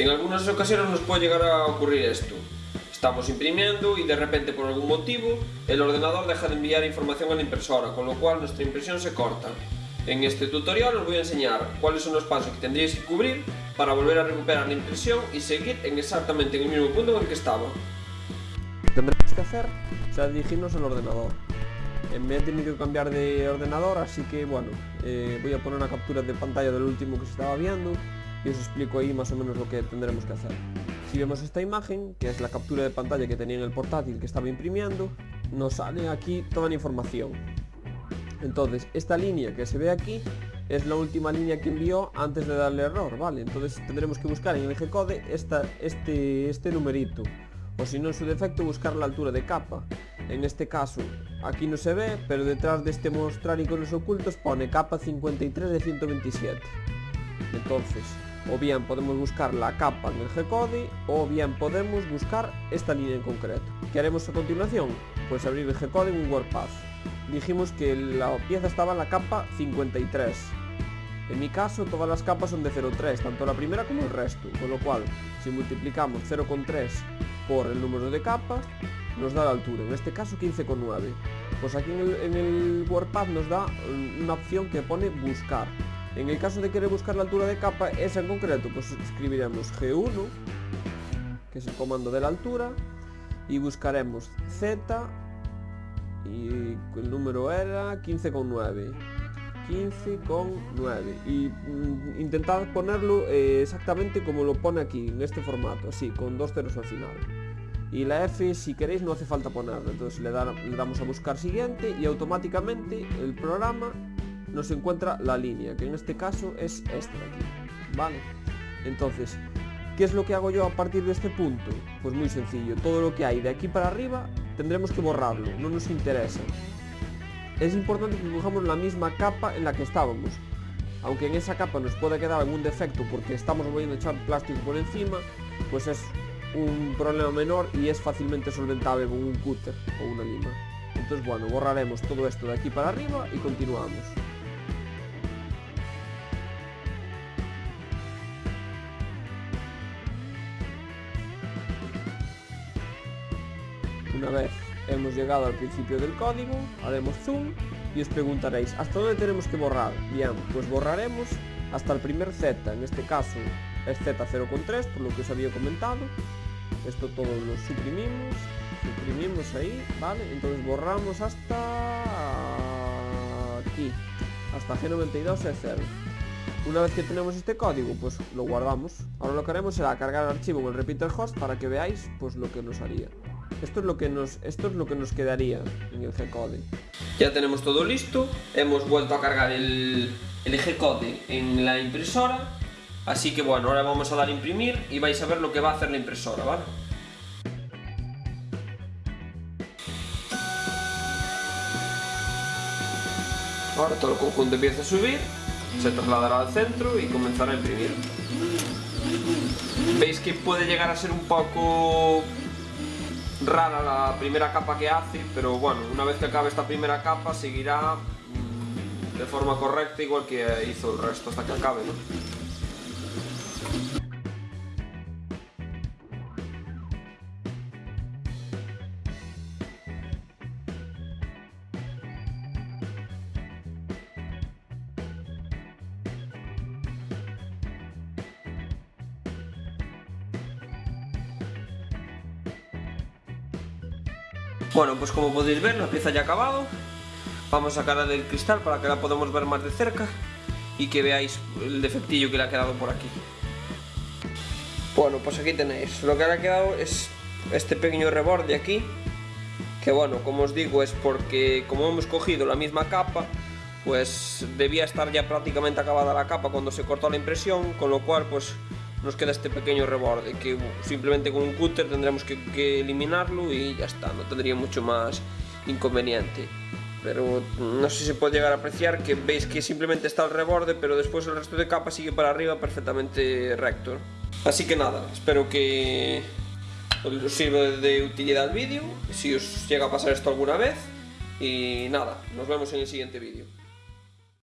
En algunas ocasiones nos puede llegar a ocurrir esto. Estamos imprimiendo y de repente por algún motivo el ordenador deja de enviar información a la impresora, con lo cual nuestra impresión se corta. En este tutorial os voy a enseñar cuáles son los pasos que tendríais que cubrir para volver a recuperar la impresión y seguir en exactamente en el mismo punto en el que estaba. Tendremos que hacer será dirigirnos al ordenador. Me he tenido que cambiar de ordenador, así que bueno, eh, voy a poner una captura de pantalla del último que se estaba viendo y os explico ahí más o menos lo que tendremos que hacer. Si vemos esta imagen, que es la captura de pantalla que tenía en el portátil que estaba imprimiendo, nos sale aquí toda la información. Entonces, esta línea que se ve aquí es la última línea que envió antes de darle error, ¿vale? Entonces tendremos que buscar en el G-code este, este numerito, o si no en su defecto buscar la altura de capa. En este caso, aquí no se ve, pero detrás de este mostrar iconos ocultos pone capa 53 de 127. Entonces, o bien podemos buscar la capa en el G-code o bien podemos buscar esta línea en concreto. ¿Qué haremos a continuación? Pues abrir el G-code en un WordPath. Dijimos que la pieza estaba en la capa 53. En mi caso todas las capas son de 0,3, tanto la primera como el resto, con lo cual si multiplicamos 0,3 por el número de capas, nos da la altura, en este caso 15,9. Pues aquí en el, en nos da una opción que pone buscar. En el caso de querer buscar la altura de capa, esa en concreto, pues escribiremos G1, que es el comando de la altura, y buscaremos Z, y el número era 15,9. 15,9 y mm, intentad ponerlo eh, exactamente como lo pone aquí, en este formato, así, con dos ceros al final. Y la F, si queréis, no hace falta ponerlo. Entonces le damos a buscar siguiente y automáticamente el programa nos encuentra la línea, que en este caso es esta de aquí, ¿vale? Entonces, ¿qué es lo que hago yo a partir de este punto? Pues muy sencillo, todo lo que hay de aquí para arriba tendremos que borrarlo, no nos interesa. Es importante que dibujamos la misma capa en la que estábamos, aunque en esa capa nos pueda quedar algún defecto porque estamos volviendo a echar plástico por encima, pues es un problema menor y es fácilmente solventable con un cúter o una lima. Entonces bueno, borraremos todo esto de aquí para arriba y continuamos. Una vez hemos llegado al principio del código, haremos zoom y os preguntaréis, ¿hasta dónde tenemos que borrar? Bien, pues borraremos hasta el primer Z, en este caso es Z0,3, por lo que os había comentado. Esto todo lo suprimimos, suprimimos ahí, ¿vale? Entonces borramos hasta aquí, hasta G92 es 0. Una vez que tenemos este código, pues lo guardamos. Ahora lo que haremos será cargar el archivo en el repeater host para que veáis pues lo que nos haría. Esto es lo que nos, esto es lo que nos quedaría en el G-Code. Ya tenemos todo listo, hemos vuelto a cargar el, el G-Code en la impresora, así que bueno, ahora vamos a dar a imprimir y vais a ver lo que va a hacer la impresora, ¿vale? Ahora todo el conjunto empieza a subir, se trasladará al centro y comenzará a imprimir. Veis que puede llegar a ser un poco rara la primera capa que hace, pero bueno, una vez que acabe esta primera capa seguirá mm, de forma correcta igual que hizo el resto hasta que acabe, ¿no? Bueno, pues como podéis ver, la pieza ya ha acabado. Vamos a sacarla del cristal para que la podamos ver más de cerca y que veáis el defectillo que le ha quedado por aquí. Bueno, pues aquí tenéis. Lo que le ha quedado es este pequeño reborde aquí. Que bueno, como os digo, es porque como hemos cogido la misma capa, pues debía estar ya prácticamente acabada la capa cuando se cortó la impresión, con lo cual pues nos queda este pequeño reborde que simplemente con un cúter tendremos que, eliminarlo y ya está, no tendría mucho más inconveniente. Pero no sé si se puede llegar a apreciar que veis que simplemente está el reborde pero después el resto de capa sigue para arriba perfectamente recto. Así que nada, espero que os sirva de utilidad el vídeo si os llega a pasar esto alguna vez. Y nada, nos vemos en el siguiente vídeo